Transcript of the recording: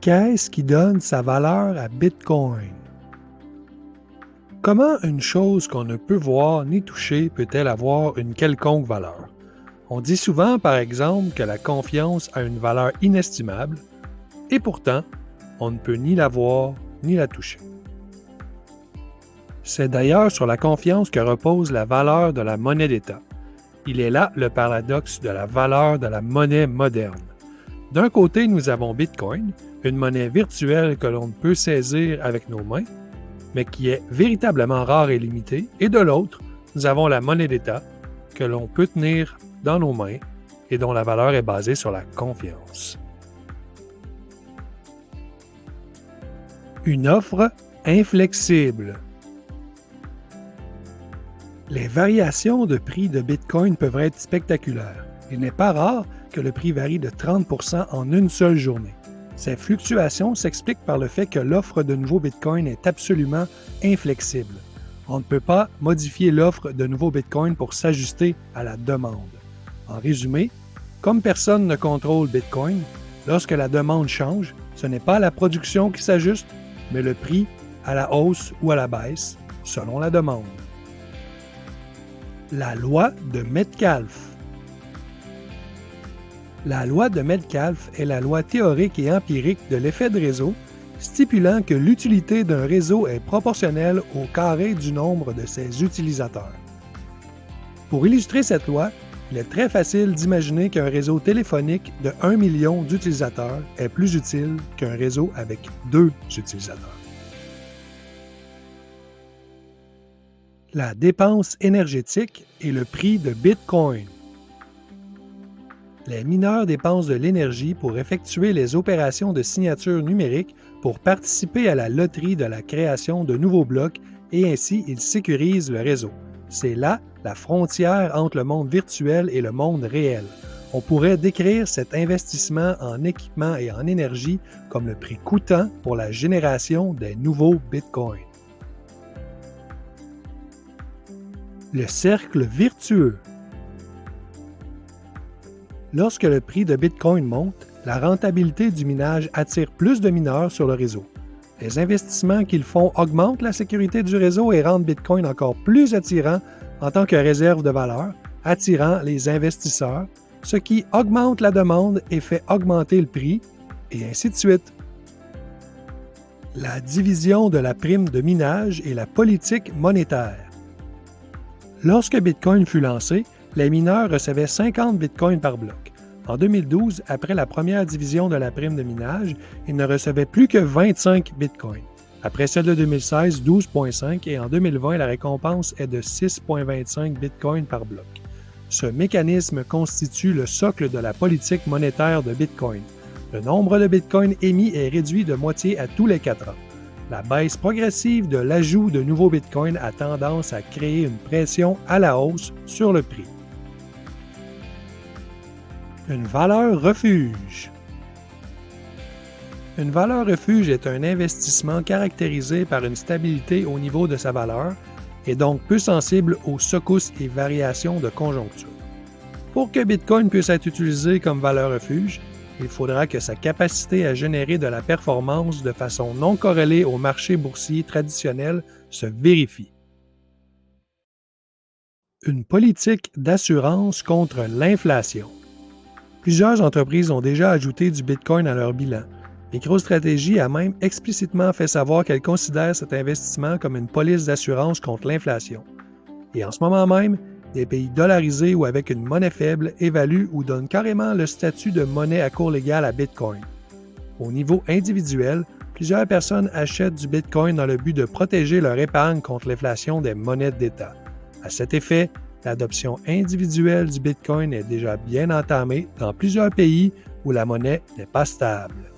Qu'est-ce qui donne sa valeur à Bitcoin? Comment une chose qu'on ne peut voir ni toucher peut-elle avoir une quelconque valeur? On dit souvent, par exemple, que la confiance a une valeur inestimable, et pourtant, on ne peut ni la voir ni la toucher. C'est d'ailleurs sur la confiance que repose la valeur de la monnaie d'État. Il est là le paradoxe de la valeur de la monnaie moderne. D'un côté, nous avons Bitcoin, une monnaie virtuelle que l'on peut saisir avec nos mains, mais qui est véritablement rare et limitée, et de l'autre, nous avons la monnaie d'État, que l'on peut tenir dans nos mains et dont la valeur est basée sur la confiance. Une offre inflexible. Les variations de prix de Bitcoin peuvent être spectaculaires. Il n'est pas rare que le prix varie de 30 en une seule journée. Ces fluctuations s'expliquent par le fait que l'offre de nouveaux Bitcoin est absolument inflexible. On ne peut pas modifier l'offre de nouveaux Bitcoin pour s'ajuster à la demande. En résumé, comme personne ne contrôle Bitcoin, lorsque la demande change, ce n'est pas la production qui s'ajuste, mais le prix à la hausse ou à la baisse, selon la demande. La loi de Metcalfe. La loi de Metcalfe est la loi théorique et empirique de l'effet de réseau, stipulant que l'utilité d'un réseau est proportionnelle au carré du nombre de ses utilisateurs. Pour illustrer cette loi, il est très facile d'imaginer qu'un réseau téléphonique de 1 million d'utilisateurs est plus utile qu'un réseau avec deux utilisateurs. la dépense énergétique et le prix de Bitcoin. Les mineurs dépensent de l'énergie pour effectuer les opérations de signature numérique pour participer à la loterie de la création de nouveaux blocs et ainsi ils sécurisent le réseau. C'est là la frontière entre le monde virtuel et le monde réel. On pourrait décrire cet investissement en équipement et en énergie comme le prix coûtant pour la génération des nouveaux bitcoins. Le cercle vertueux. Lorsque le prix de Bitcoin monte, la rentabilité du minage attire plus de mineurs sur le réseau. Les investissements qu'ils font augmentent la sécurité du réseau et rendent Bitcoin encore plus attirant en tant que réserve de valeur, attirant les investisseurs, ce qui augmente la demande et fait augmenter le prix, et ainsi de suite. La division de la prime de minage et la politique monétaire. Lorsque Bitcoin fut lancé, les mineurs recevaient 50 Bitcoins par bloc. En 2012, après la première division de la prime de minage, ils ne recevaient plus que 25 Bitcoins. Après celle de 2016, 12,5 et en 2020, la récompense est de 6,25 Bitcoins par bloc. Ce mécanisme constitue le socle de la politique monétaire de Bitcoin. Le nombre de Bitcoins émis est réduit de moitié à tous les quatre ans. La baisse progressive de l'ajout de nouveaux bitcoins a tendance à créer une pression à la hausse sur le prix. Une valeur refuge. Une valeur refuge est un investissement caractérisé par une stabilité au niveau de sa valeur et donc peu sensible aux secousses et variations de conjoncture. Pour que Bitcoin puisse être utilisé comme valeur refuge, il faudra que sa capacité à générer de la performance de façon non corrélée au marché boursier traditionnel se vérifie. Une politique d'assurance contre l'inflation. Plusieurs entreprises ont déjà ajouté du Bitcoin à leur bilan. MicroStrategy a même explicitement fait savoir qu'elle considère cet investissement comme une police d'assurance contre l'inflation. Et en ce moment même, des pays dollarisés ou avec une monnaie faible évaluent ou donnent carrément le statut de monnaie à cours légal à Bitcoin. Au niveau individuel, plusieurs personnes achètent du Bitcoin dans le but de protéger leur épargne contre l'inflation des monnaies d'État. À cet effet, l'adoption individuelle du Bitcoin est déjà bien entamée dans plusieurs pays où la monnaie n'est pas stable.